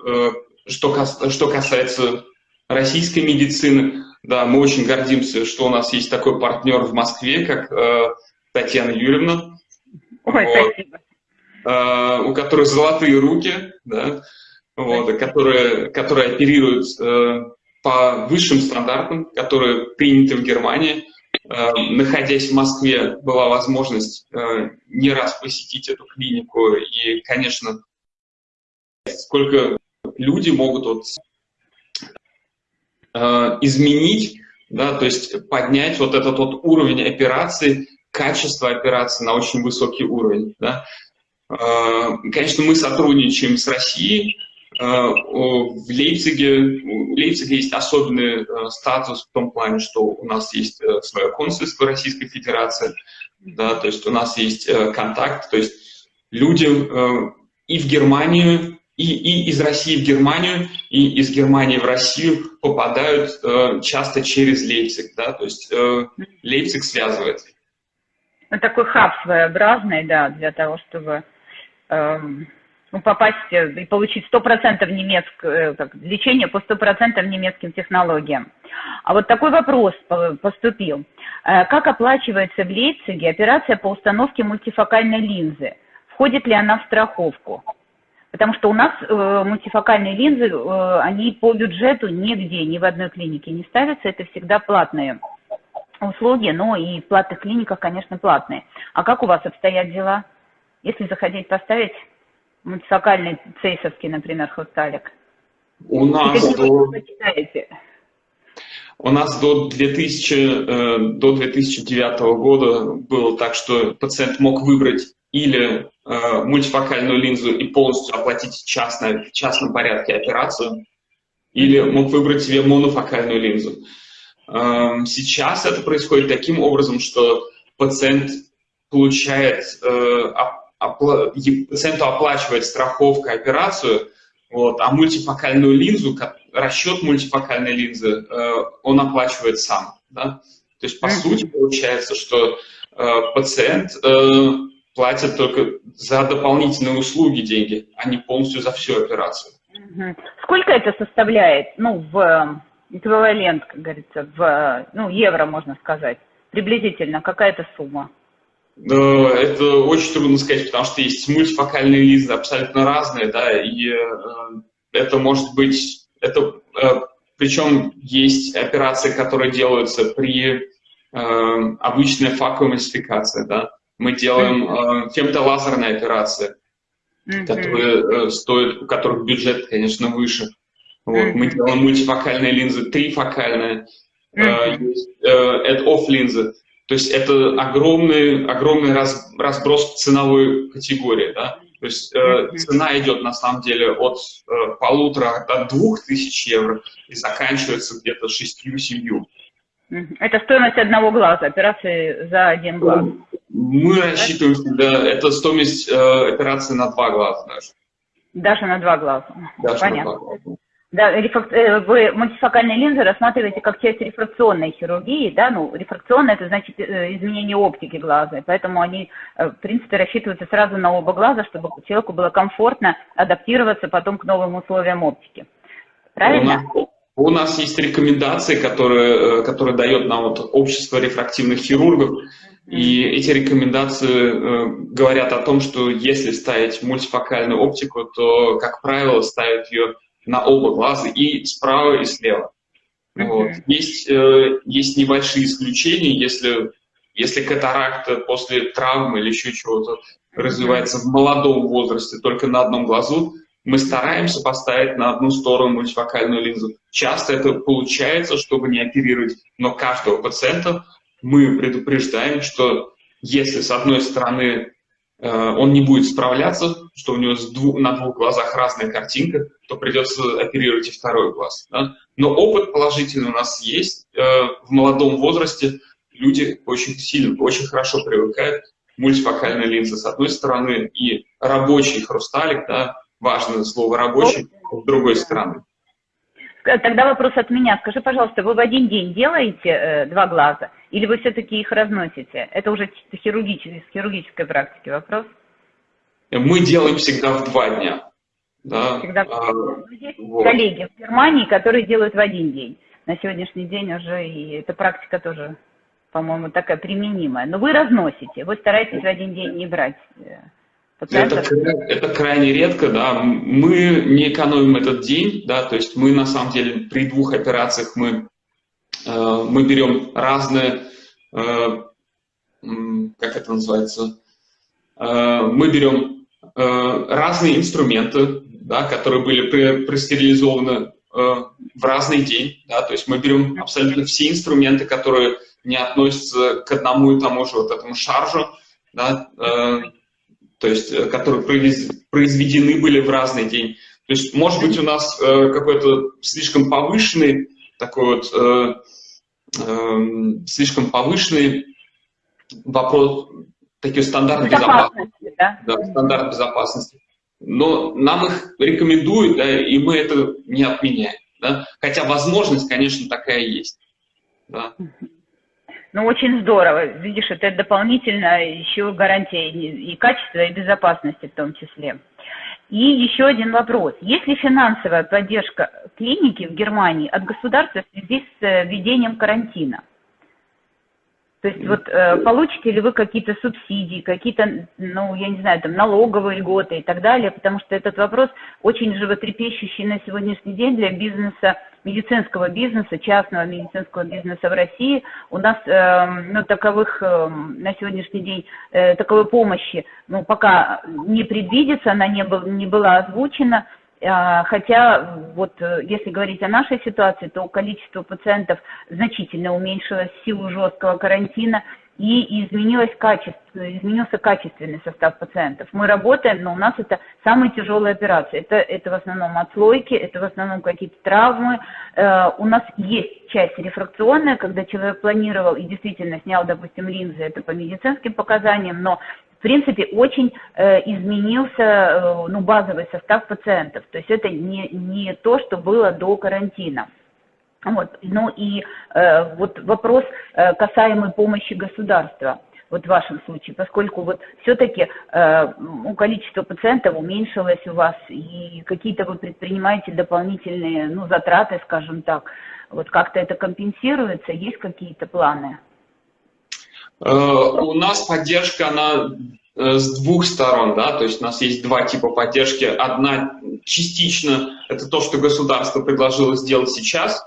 э, что, кас, что касается российской медицины, да, мы очень гордимся, что у нас есть такой партнер в Москве, как э, Татьяна Юрьевна. Ой, вот, спасибо. Э, у которой золотые руки, да, вот, которые, которые оперируют э, по высшим стандартам, которые приняты в Германии. Э, находясь в Москве, была возможность э, не раз посетить эту клинику, и, конечно, сколько люди могут вот, э, изменить, да, то есть поднять вот этот вот уровень операции, качество операции на очень высокий уровень. Да. Конечно, мы сотрудничаем с Россией, Э, в Лейпциге, у Лейпцига есть особенный э, статус в том плане, что у нас есть э, свое консульство Российской Федерации, да, то есть у нас есть контакт, то есть люди и в Германию, и, и из России в Германию, и из Германии в Россию попадают часто через Лейпциг, да, то есть Лейпциг связывает. Ну, такой хаб своеобразный, да, для того, чтобы эм, ну, попасть э, и получить 100% немецкое, как, лечение по 100% немецким технологиям. А вот такой вопрос поступил. Э, как оплачивается в Лейпциге операция по установке мультифокальной линзы? Входит ли она в страховку? Потому что у нас э, мультифокальные линзы, э, они по бюджету нигде, ни в одной клинике не ставятся, это всегда платные услуги, но и в платных клиниках, конечно, платные. А как у вас обстоят дела? Если захотеть поставить муниципальный цейсовский, например, хосталик? У нас до... У нас до, 2000, э, до 2009 года было так, что пациент мог выбрать или э, мультифокальную линзу и полностью оплатить частно, в частном порядке операцию, или мог выбрать себе монофокальную линзу. Э, сейчас это происходит таким образом, что пациент получает э, пациенту оплачивает страховка операцию, вот, а мультифокальную линзу, расчет мультифокальной линзы, э, он оплачивает сам. Да? То есть, по сути, получается, что э, пациент э, платит только за дополнительные услуги деньги, а не полностью за всю операцию. Сколько это составляет, ну, в эквивалент, как говорится, в ну, евро, можно сказать, приблизительно, какая-то сумма? Это очень трудно сказать, потому что есть мультифокальные линзы абсолютно разные, да, и э, это может быть, это, э, причем есть операции, которые делаются при э, обычной факоэмульсификации, да. Мы делаем фемтолазерные операции, которые стоят, у которых бюджет, конечно, выше. Вот. Мы делаем мультифокальные линзы, трифокальные, mm-hmm. э, есть э, off линзы то есть это огромный, огромный раз, разброс ценовой категории. Да? То есть э, цена идет на самом деле от э, полутора до двух тысяч евро и заканчивается где-то шестью-семью. Это стоимость одного глаза, операции за один глаз. Мы рассчитываем всегда, это стоимость э, операции на два глаза даже. Даже на два глаза. Даже Понятно. На два глаза. Да, рефрак... Э, вы мультифокальные линзы рассматриваете как часть рефракционной хирургии, да, ну, рефракционная это значит э, изменение оптики глаза, поэтому они, э, в принципе, рассчитываются сразу на оба глаза, чтобы человеку было комфортно адаптироваться потом к новым условиям оптики. Правильно? У нас, есть рекомендации, которые, которые дает нам вот общество рефрактивных хирургов, и эти рекомендации говорят о том, что если ставить мультифокальную оптику, то, как правило, ставят ее на оба глаза и справа, и слева. Вот. Есть, э, есть небольшие исключения, если, если катаракта после травмы или еще чего-то развивается в молодом возрасте только на одном глазу, мы стараемся поставить на одну сторону мультифокальную линзу. Часто это получается, чтобы не оперировать, но каждого пациента мы предупреждаем, что если с одной стороны он не будет справляться, что у него двух, на двух глазах разная картинка, то придется оперировать и второй глаз. Да? Но опыт положительный у нас есть. Э, в молодом возрасте люди очень сильно, очень хорошо привыкают к мультифокальной линзе с одной стороны и рабочий хрусталик, да, важное слово рабочий, с другой стороны. Тогда вопрос от меня. Скажи, пожалуйста, вы в один день делаете э, два глаза или вы все-таки их разносите? Это уже хирургической, с хирургической практики вопрос. Мы делаем всегда в два дня. Да? Всегда. А, Есть вот. коллеги в Германии, которые делают в один день. На сегодняшний день уже и эта практика тоже, по-моему, такая применимая. Но вы разносите, вы стараетесь в один день не брать э, это, это крайне редко, да. Мы не экономим этот день, да, то есть мы на самом деле при двух операциях мы, мы берем разные, э, как это называется, э, мы берем э, разные инструменты, да, которые были простерилизованы э, в разный день, да, то есть мы берем абсолютно все инструменты, которые не относятся к одному и тому же вот этому шаржу, да, э, то есть э, которые произведены были в разный день. То есть, может быть, у нас э, какой-то слишком повышенный, такой вот, э, э, слишком повышенный вопрос, такие стандарты безопасности. безопасности да? Да, стандарт безопасности. Но нам их рекомендуют, да, и мы это не отменяем. Да? Хотя возможность, конечно, такая есть. Да. Ну, очень здорово. Видишь, это дополнительно еще гарантия и качества, и безопасности в том числе. И еще один вопрос. Есть ли финансовая поддержка клиники в Германии от государства в связи с э, введением карантина? То есть вот э, получите ли вы какие-то субсидии, какие-то, ну, я не знаю, там, налоговые льготы и так далее, потому что этот вопрос очень животрепещущий на сегодняшний день для бизнеса, медицинского бизнеса, частного медицинского бизнеса в России. У нас, э, ну, таковых э, на сегодняшний день, э, таковой помощи, ну, пока не предвидится, она не, был, не была озвучена, хотя, вот э, если говорить о нашей ситуации, то количество пациентов значительно уменьшилось в силу жесткого карантина и изменилось качество, изменился качественный состав пациентов. Мы работаем, но у нас это самые тяжелые операции. Это, это в основном отслойки, это в основном какие-то травмы. Э, у нас есть часть рефракционная, когда человек планировал и действительно снял, допустим, линзы, это по медицинским показаниям, но принципе, очень э, изменился э, ну, базовый состав пациентов. То есть это не, не то, что было до карантина. Вот. Ну и э, вот вопрос э, касаемый помощи государства вот в вашем случае, поскольку вот все-таки э, ну, количество пациентов уменьшилось у вас, и какие-то вы предпринимаете дополнительные ну, затраты, скажем так, вот как-то это компенсируется, есть какие-то планы? Э, у нас поддержка, она э, с двух сторон, да, то есть у нас есть два типа поддержки. Одна частично это то, что государство предложило сделать сейчас,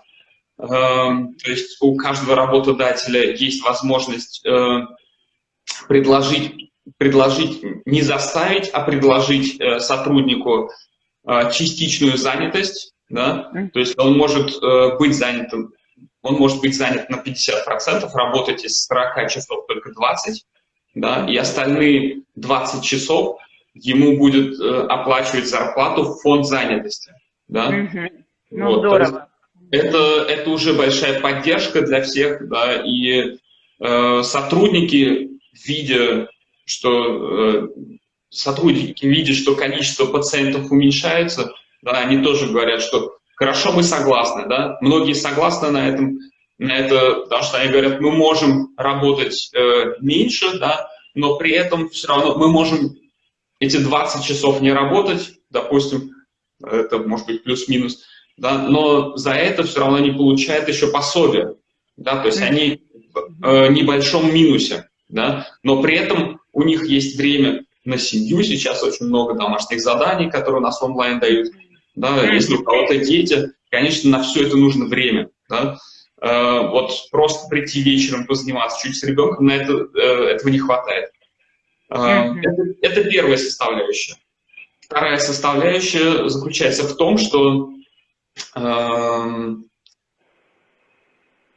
эм, то есть у каждого работодателя есть возможность э, предложить, предложить не заставить, а предложить сотруднику частичную занятость, да, то есть он может быть занятым он может быть занят на 50%, работать из 40 часов только 20, да, и остальные 20 часов ему будет э, оплачивать зарплату в фонд занятости. Да? Угу. Ну, вот, здорово. Это, это уже большая поддержка для всех, да, и э, сотрудники, видя, что э, сотрудники видя, что количество пациентов уменьшается, да, они тоже говорят, что Хорошо, мы согласны, да? Многие согласны на этом, на это, потому что они говорят, мы можем работать э, меньше, да, но при этом все равно мы можем эти 20 часов не работать, допустим, это может быть плюс-минус, да, но за это все равно они получают еще пособие, да, то есть они в э, небольшом минусе, да, но при этом у них есть время на семью, сейчас очень много домашних заданий, которые у нас онлайн дают, да, если у кого-то дети, конечно, на все это нужно время, да, э, вот просто прийти вечером позаниматься чуть с ребенком, на это, э, этого не хватает. Э, это, это первая составляющая. Вторая составляющая заключается в том, что э,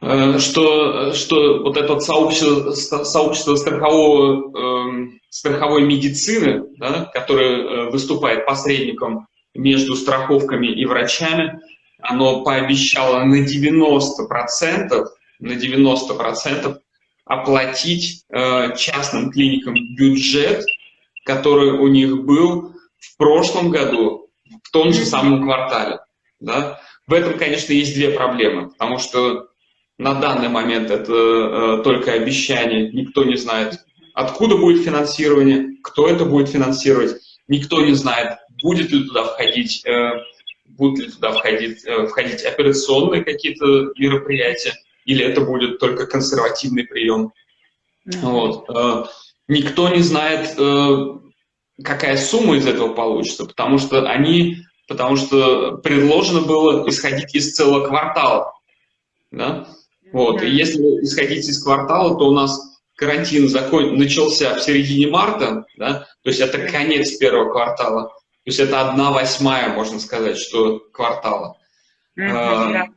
э, что, что вот это сообщество, сообщество страхового, э, страховой медицины, да, которое э, выступает посредником между страховками и врачами, оно пообещало на 90%, на 90% оплатить э, частным клиникам бюджет, который у них был в прошлом году, в том же самом квартале. Да? В этом, конечно, есть две проблемы, потому что на данный момент это э, только обещание, никто не знает, откуда будет финансирование, кто это будет финансировать, никто не знает, будет ли туда входить, э, будут ли туда входить, э, входить операционные какие-то мероприятия, или это будет только консервативный прием. Mm -hmm. вот. Никто не знает, какая сумма из этого получится, потому что они, потому что предложено было исходить из целого квартала. Да? Вот. И если исходить из квартала, то у нас карантин закон... начался в середине марта, да? то есть это конец первого квартала, то есть это одна восьмая, можно сказать, что квартала. Mm -hmm.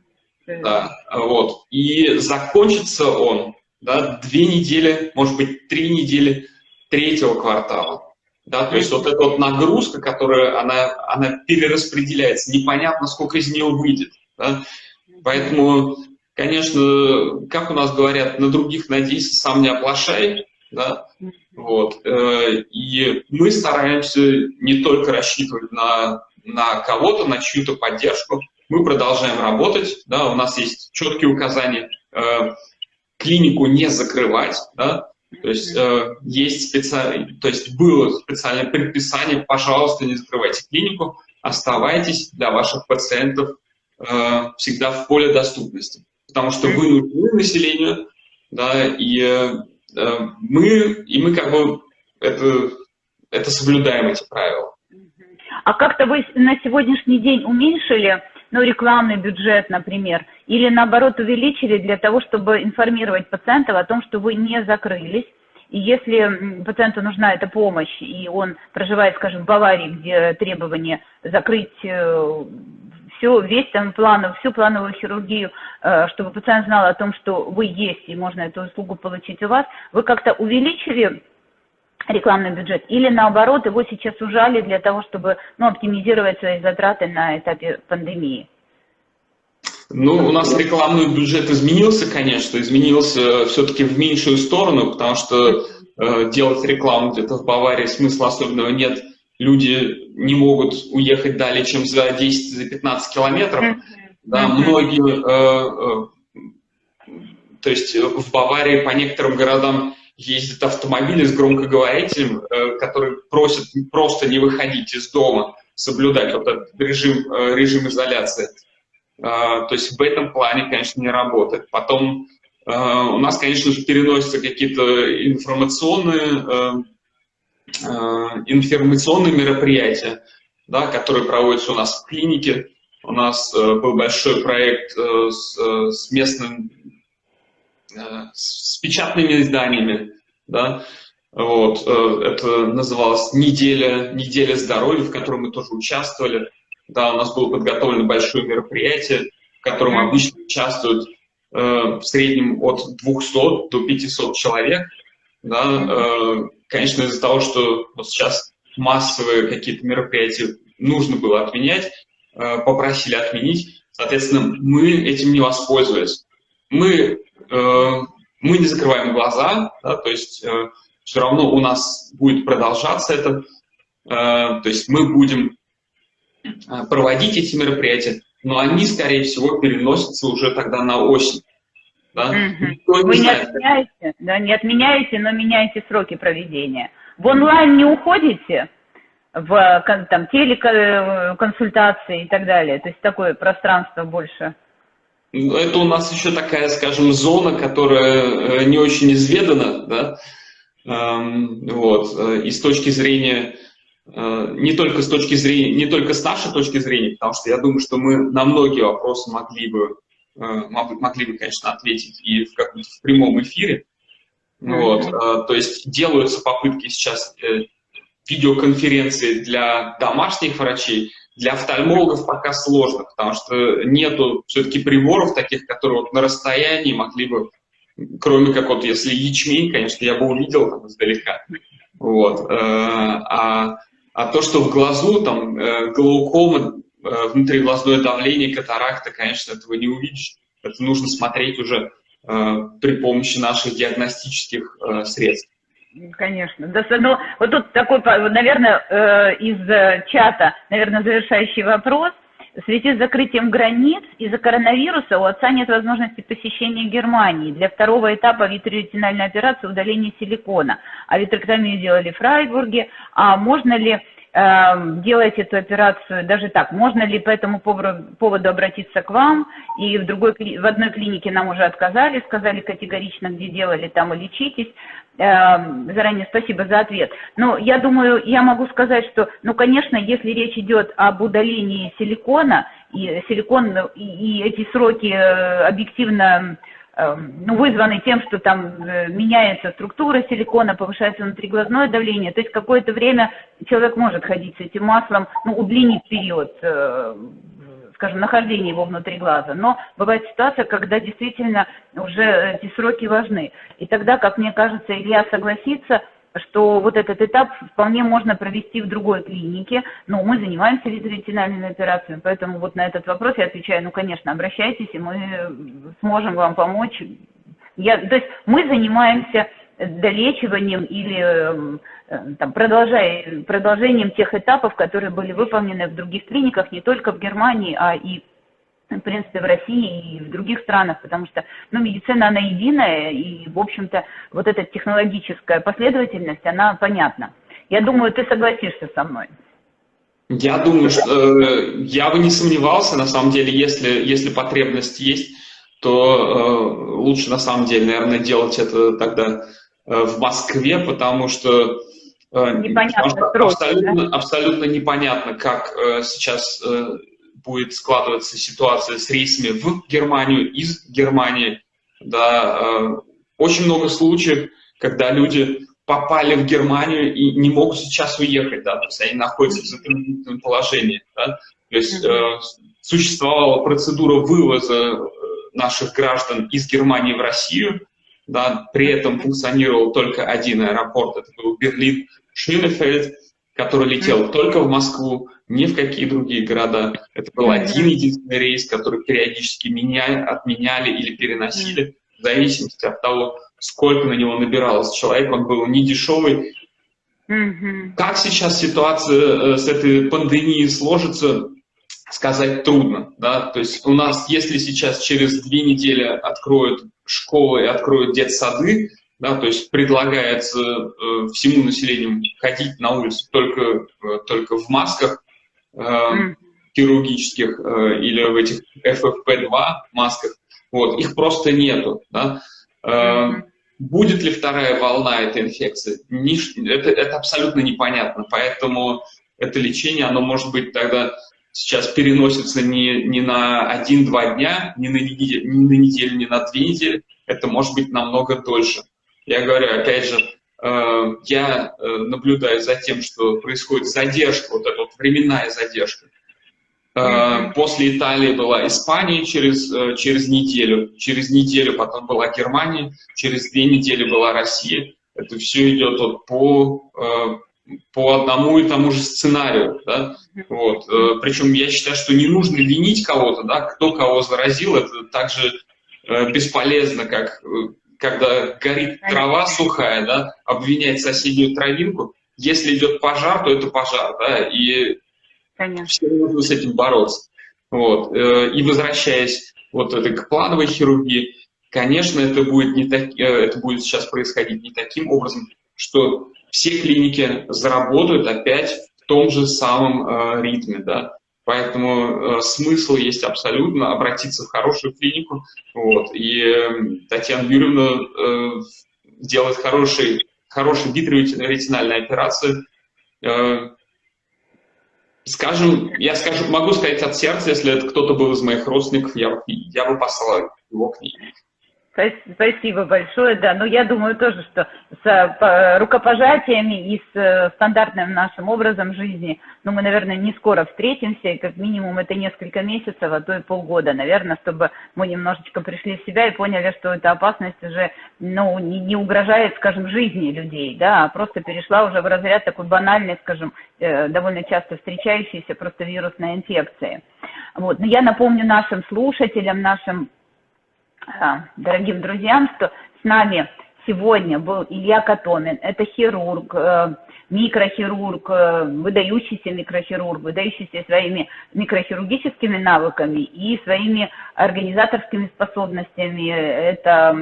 а, да, вот. И закончится он да, две недели, может быть, три недели третьего квартала. Да, то есть вот эта вот нагрузка, которая она, она перераспределяется, непонятно, сколько из нее выйдет. Да? Поэтому, конечно, как у нас говорят, на других надейся, сам не оплошай. Да? Вот. Э, и мы стараемся не только рассчитывать на, на кого-то, на чью-то поддержку, мы продолжаем работать, да, у нас есть четкие указания э, клинику не закрывать, да, то есть э, есть специально, то есть было специальное предписание, пожалуйста, не закрывайте клинику, оставайтесь для ваших пациентов э, всегда в поле доступности, потому что вы нужны населению, да, и э, мы, и мы как бы это, это соблюдаем эти правила. А как-то вы на сегодняшний день уменьшили ну, рекламный бюджет, например, или наоборот увеличили для того, чтобы информировать пациентов о том, что вы не закрылись, и если пациенту нужна эта помощь, и он проживает, скажем, в Баварии, где требование закрыть э, все, весь там планов, всю плановую хирургию, э, чтобы пациент знал о том, что вы есть, и можно эту услугу получить у вас, вы как-то увеличили рекламный бюджет, или наоборот, его сейчас ужали для того, чтобы ну, оптимизировать свои затраты на этапе пандемии? Ну, у нас рекламный бюджет изменился, конечно, изменился все-таки в меньшую сторону, потому что э, делать рекламу где-то в Баварии смысла особенного нет. Люди не могут уехать далее, чем за 10-15 километров. Mm -hmm. Да, многие, э, э, то есть в Баварии по некоторым городам ездят автомобили с громкоговорителем, э, которые просят просто не выходить из дома, соблюдать вот этот режим, э, режим изоляции. А, то есть в этом плане, конечно, не работает. Потом э, у нас, конечно же, переносятся какие-то информационные, информационные мероприятия, да, которые проводятся у нас в клинике. У нас был большой проект с, с местным Э, с печатными изданиями, да, вот, э, это называлось «Неделя, неделя здоровья», в котором мы тоже участвовали, да, у нас было подготовлено большое мероприятие, в котором обычно участвуют э, в среднем от 200 до 500 человек, да, э, конечно, из-за того, что вот сейчас массовые какие-то мероприятия нужно было отменять, э, попросили отменить, соответственно, мы этим не воспользовались. Мы Э, мы не закрываем глаза, да, то есть все равно у нас будет продолжаться это, то есть мы будем проводить эти мероприятия, но они, скорее всего, переносятся уже тогда на осень. Да? Угу. Вы не отменяете, да, не отменяете, но меняете сроки проведения. В онлайн не уходите, в там, телеконсультации и так далее, то есть такое пространство больше это у нас еще такая, скажем, зона, которая э, не очень изведана, да, эм, вот, э, и с точки зрения, э, не только с точки зрения, не только с нашей точки зрения, потому что я думаю, что мы на многие вопросы могли бы, могли бы, конечно, ответить и в каком-то прямом эфире, вот, то есть делаются попытки сейчас видеоконференции для домашних врачей, для офтальмологов пока сложно, потому что нету все-таки приборов таких, которые вот на расстоянии могли бы, кроме как вот если ячмень, конечно, я бы увидел там издалека. Вот. Э, а, а то, что в глазу, там, э, глаукома, э, внутриглазное давление, катаракта, конечно, этого не увидишь. Это нужно смотреть уже при помощи наших диагностических средств. Конечно. Да, ну, вот тут такой, наверное, э, из э, чата, наверное, завершающий вопрос. В связи с закрытием границ из-за коронавируса у отца нет возможности посещения Германии для второго этапа витреретинальной операции удаления силикона. А витрэктомию делали в Фрайбурге. А можно ли э, делать эту операцию даже так? Можно ли по этому поводу обратиться к вам? И в, другой, в одной клинике нам уже отказали, сказали категорично, где делали, там и лечитесь. Эм, заранее спасибо за ответ. Но я думаю, я могу сказать, что, ну, конечно, если речь идет об удалении силикона, и силикон, и, эти сроки э, объективно эм, вызваны тем, что там э, меняется структура силикона, повышается внутриглазное давление, то есть какое-то время человек может ходить с этим маслом, ну, удлинить период э, скажем, нахождение его внутри глаза. Но бывает ситуация, когда действительно уже эти сроки важны. И тогда, как мне кажется, Илья согласится, что вот этот этап вполне можно провести в другой клинике, но мы занимаемся витроретинальными операциями, поэтому вот на этот вопрос я отвечаю, ну, конечно, обращайтесь, и мы сможем вам помочь. Я, то есть мы занимаемся долечиванием или эм, там, продолжая, продолжением тех этапов, которые были выполнены в других клиниках, не только в Германии, а и в принципе, в России и в других странах, потому что, ну, медицина, она единая, и, в общем-то, вот эта технологическая последовательность, она понятна. Я думаю, ты согласишься со мной. Я думаю, что э, я бы не сомневался, на самом деле, если, если потребность есть, то э, лучше, на самом деле, наверное, делать это тогда э, в Москве, потому что Э, непонятно, абсолютно, да? абсолютно непонятно, как э, сейчас э, будет складываться ситуация с рейсами в Германию, из Германии. Да, э, очень много случаев, когда люди попали в Германию и не могут сейчас уехать, да, то есть они находятся в затруднительном положении. Да? То есть э, существовала процедура вывоза э, наших граждан из Германии в Россию, да, при этом функционировал только один аэропорт, это был Берлин, Шенефельд, который летел только в Москву, ни в какие другие города. Это был один единственный рейс, который периодически меняли, отменяли или переносили, в зависимости от того, сколько на него набиралось человек. Он был не дешевый. Как сейчас ситуация э, с этой пандемией сложится, сказать трудно. Да? То есть у нас, если сейчас через две недели откроют школы и откроют детсады, да, то есть предлагается э, всему населению ходить на улицу только, э, только в масках. Хирургических э, или в этих FFP2 масках, вот, их просто нету, да. Э, будет ли вторая волна этой инфекции? Это, это абсолютно непонятно, поэтому это лечение, оно может быть тогда сейчас переносится не, не на один-два дня, не на, неделю, не на неделю, не на две недели, это может быть намного дольше. Я говорю, опять же, я э, наблюдаю за тем, что происходит задержка, вот эта вот временная задержка. Э, после Италии была Испания через, через неделю, через неделю потом была Германия, через две недели была Россия. Это все идет вот по, по одному и тому же сценарию. Да? Вот. Причем я считаю, что не нужно винить кого-то, да? кто кого заразил, это также бесполезно, как когда горит трава сухая, да, обвинять соседнюю травинку. Если идет пожар, то это пожар, да, и Конечно. все нужно с этим бороться. Вот. Э, и возвращаясь вот это к плановой хирургии, конечно, это будет, не так, э, это будет сейчас происходить не таким образом, что все клиники заработают опять в том же самом э, ритме, да. Поэтому э, смысл есть абсолютно обратиться в хорошую клинику. Вот, и э, Татьяна Юрьевна э, делает хороший, хорошие витреоретинальные операции. Э, скажем, я скажу, могу сказать от сердца, если это кто-то был из моих родственников, я, я бы послал его к ней. Спасибо большое, да. Но ну, я думаю тоже, что с рукопожатиями и с э, стандартным нашим образом жизни, ну, мы, наверное, не скоро встретимся, и как минимум это несколько месяцев, а то и полгода, наверное, чтобы мы немножечко пришли в себя и поняли, что эта опасность уже, ну, не, не угрожает, скажем, жизни людей, да, а просто перешла уже в разряд такой банальной, скажем, э, довольно часто встречающейся просто вирусной инфекции. Вот. Но я напомню нашим слушателям, нашим дорогим друзьям, что с нами сегодня был Илья Катомин. Это хирург, э, микрохирург, э, выдающийся микрохирург, выдающийся своими микрохирургическими навыками и своими организаторскими способностями. Это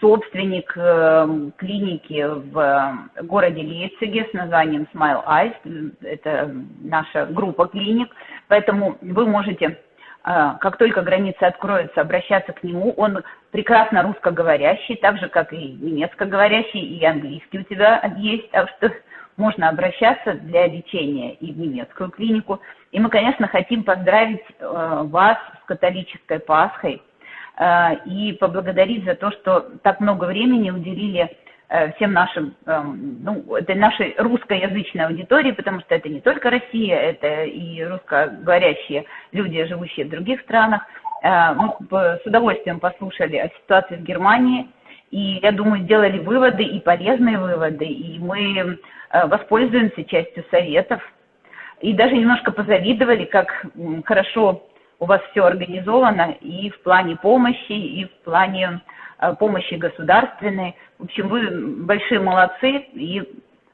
собственник э, клиники в городе Лейпциге с названием Smile Eyes. Это наша группа клиник. Поэтому вы можете а, как только границы откроются, обращаться к нему. Он прекрасно русскоговорящий, так же, как и немецкоговорящий, и английский у тебя есть, так что можно обращаться для лечения и в немецкую клинику. И мы, конечно, хотим поздравить э, вас с католической Пасхой э, и поблагодарить за то, что так много времени уделили всем нашим, эм, ну, это нашей русскоязычной аудитории, потому что это не только Россия, это и русскоговорящие люди, живущие в других странах. Э, мы с удовольствием послушали о ситуации в Германии, и, я думаю, сделали выводы и полезные выводы, и мы э, воспользуемся частью советов, и даже немножко позавидовали, как хорошо у вас все организовано и в плане помощи, и в плане помощи государственной. В общем, вы большие молодцы и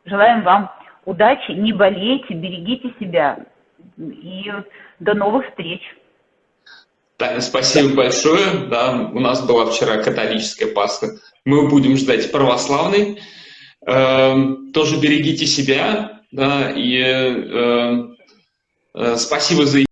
желаем вам удачи, не болейте, берегите себя и до новых встреч. Спасибо большое. Да, у нас была вчера католическая Пасха. Мы будем ждать православной. Э, тоже берегите себя. Да, и э, э, спасибо за